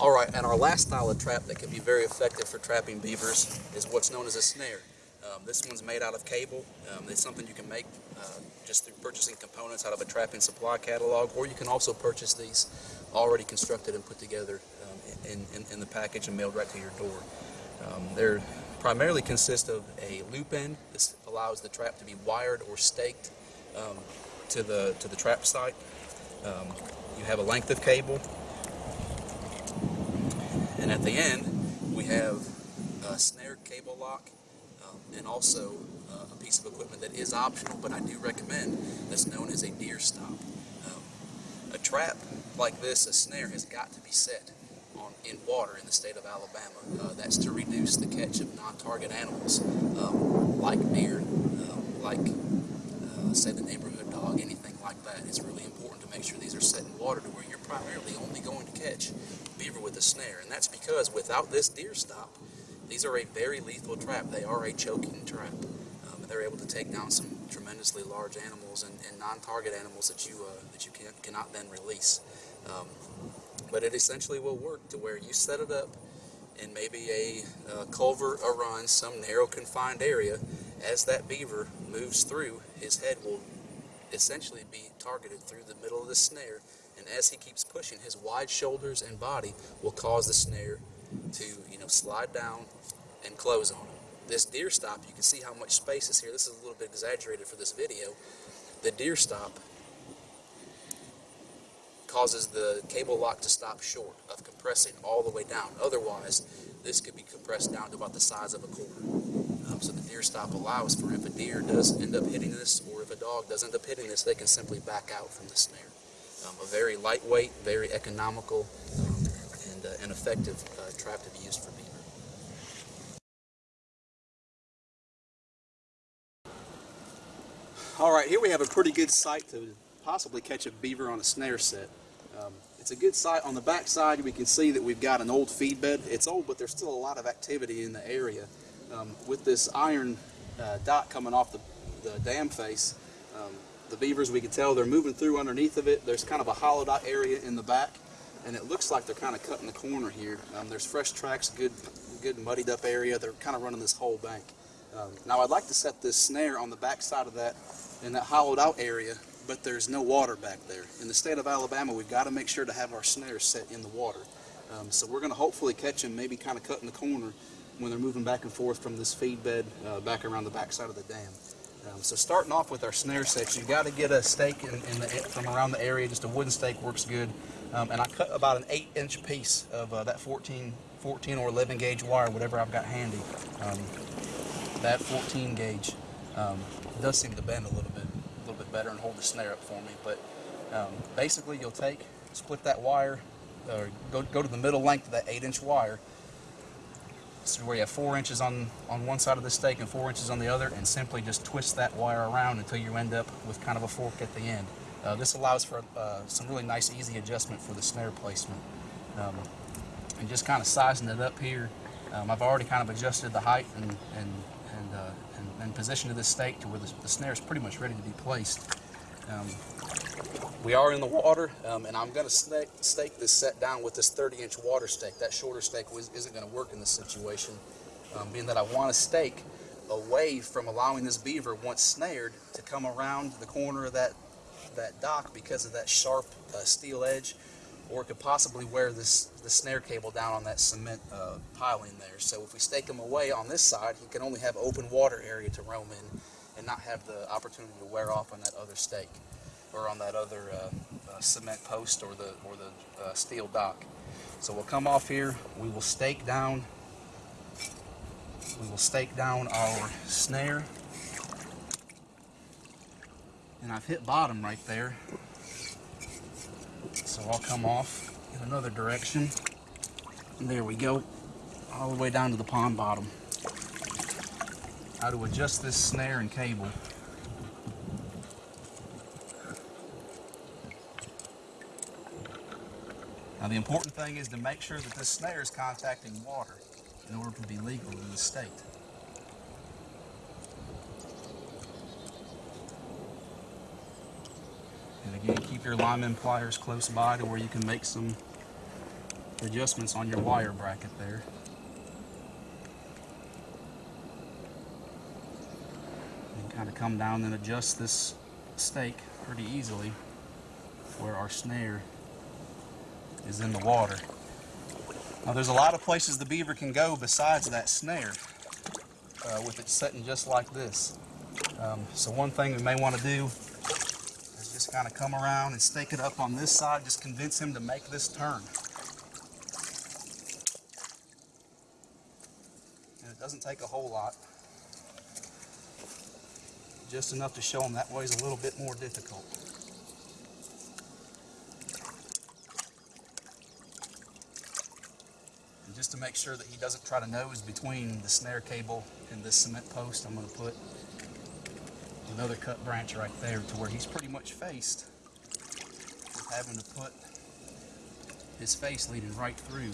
All right, and our last style of trap that can be very effective for trapping beavers is what's known as a snare. Um, this one's made out of cable. Um, it's something you can make uh, just through purchasing components out of a trapping supply catalog, or you can also purchase these already constructed and put together um, in, in, in, the package and mailed right to your door. Um, they're primarily consist of a loop end. This allows the trap to be wired or staked um, to the to the trap site. Um, you have a length of cable, at the end we have a snare cable lock um, and also uh, a piece of equipment that is optional, but I do recommend that's known as a deer stop. Um, a trap like this, a snare, has got to be set on, in water in the state of Alabama. Uh, that's to reduce the catch of non-target animals um, like deer, um, like uh, say the neighborhood dog, anything like that. It's really important to make sure these are set in water to where primarily only going to catch beaver with a snare. And that's because without this deer stop, these are a very lethal trap. They are a choking trap. Um, they're able to take down some tremendously large animals and, and non-target animals that you uh, that you can, cannot then release. Um, but it essentially will work to where you set it up in maybe a uh, culvert, a run, some narrow confined area. As that beaver moves through, his head will essentially be targeted through the middle of the snare. And as he keeps pushing, his wide shoulders and body will cause the snare to, you know, slide down and close on him. This deer stop, you can see how much space is here. This is a little bit exaggerated for this video. The deer stop causes the cable lock to stop short of compressing all the way down. Otherwise, this could be compressed down to about the size of a quarter. Um, so the deer stop allows for if a deer does end up hitting this or if a dog does end up hitting this, they can simply back out from the snare. Um, a very lightweight, very economical, um, and uh, an effective uh, trap to be used for beaver. All right, here we have a pretty good site to possibly catch a beaver on a snare set. Um, it's a good site. On the back side, we can see that we've got an old feed bed. It's old, but there's still a lot of activity in the area. Um, with this iron uh, dot coming off the, the dam face, um, the beavers, we can tell they're moving through underneath of it. There's kind of a hollowed out area in the back, and it looks like they're kind of cutting the corner here. Um, there's fresh tracks, good, good muddied up area. They're kind of running this whole bank. Um, now I'd like to set this snare on the back side of that in that hollowed out area but there's no water back there. In the state of Alabama, we've got to make sure to have our snares set in the water. Um, so we're going to hopefully catch them, maybe kind of cutting the corner when they're moving back and forth from this feed bed uh, back around the back side of the dam. Um, so starting off with our snare sets, you've got to get a stake in, in the, from around the area. Just a wooden stake works good. Um, and I cut about an 8 inch piece of uh, that 14, 14 or 11 gauge wire, whatever I've got handy. Um, that 14 gauge um, does seem to bend a little bit a little bit better and hold the snare up for me. But um, basically you'll take, split that wire, or go, go to the middle length of that 8 inch wire. So where you have 4 inches on, on one side of the stake and 4 inches on the other and simply just twist that wire around until you end up with kind of a fork at the end. Uh, this allows for uh, some really nice easy adjustment for the snare placement. Um, and just kind of sizing it up here, um, I've already kind of adjusted the height and, and and, uh, and, and position of this stake to where the, the snare is pretty much ready to be placed. Um, we are in the water, um, and I'm going to stake, this set down with this 30-inch water stake. That shorter stake isn't going to work in this situation, um, being that I want to stake away from allowing this beaver, once snared, to come around the corner of that, that dock because of that sharp uh, steel edge or it could possibly wear this the snare cable down on that cement uh, piling there. So if we stake him away on this side, he can only have open water area to roam in and not have the opportunity to wear off on that other stake or on that other uh, uh, cement post or the, or the uh, steel dock. So we'll come off here, we will stake down we will stake down our snare and I've hit bottom right there so I'll come off in another direction. And there we go, all the way down to the pond bottom. How to adjust this snare and cable. Now the important thing is to make sure that this snare is contacting water in order to be legal in the state. And again, keep your lineman pliers close by to where you can make some adjustments on your wire bracket there. Of come down and adjust this stake pretty easily where our snare is in the water. Now there's a lot of places the beaver can go besides that snare uh, with it setting just like this. Um, so one thing we may want to do is just kind of come around and stake it up on this side, just convince him to make this turn. And it doesn't take a whole lot. Just enough to show him that way is a little bit more difficult. And just to make sure that he doesn't try to nose between the snare cable and this cement post, I'm going to put another cut branch right there to where he's pretty much faced with having to put his face leading right through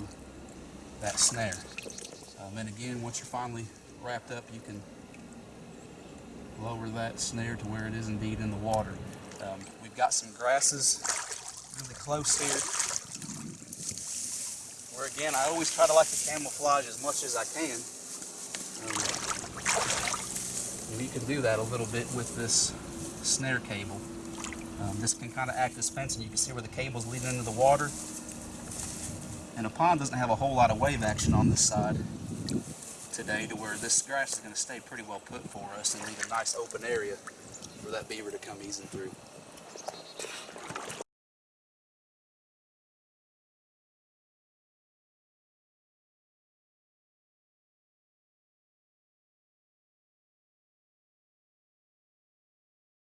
that snare. Um, and again, once you're finally wrapped up, you can lower that snare to where it is indeed in the water. Um, we've got some grasses really close here. Where again, I always try to like to camouflage as much as I can. Um, and you can do that a little bit with this snare cable. Um, this can kind of act as fencing. You can see where the cable's leading into the water. And a pond doesn't have a whole lot of wave action on this side today to where this grass is going to stay pretty well put for us and leave a nice open area for that beaver to come easing through.